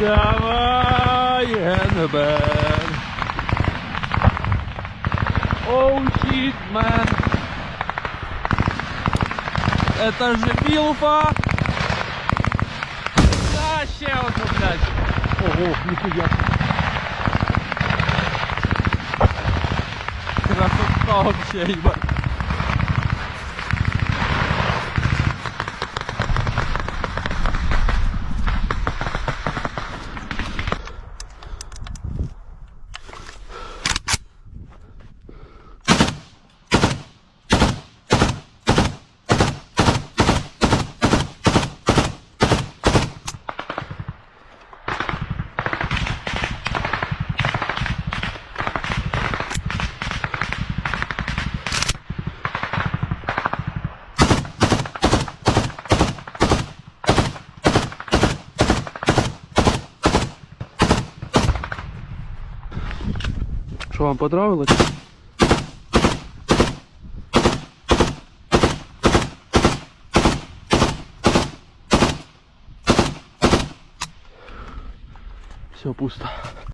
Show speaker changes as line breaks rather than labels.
Давай, Эннебен. Оу, щит, мэн. Это же Милфа. oh,
je me
souviens. C'est la
Що вам понравилось? Все пусто.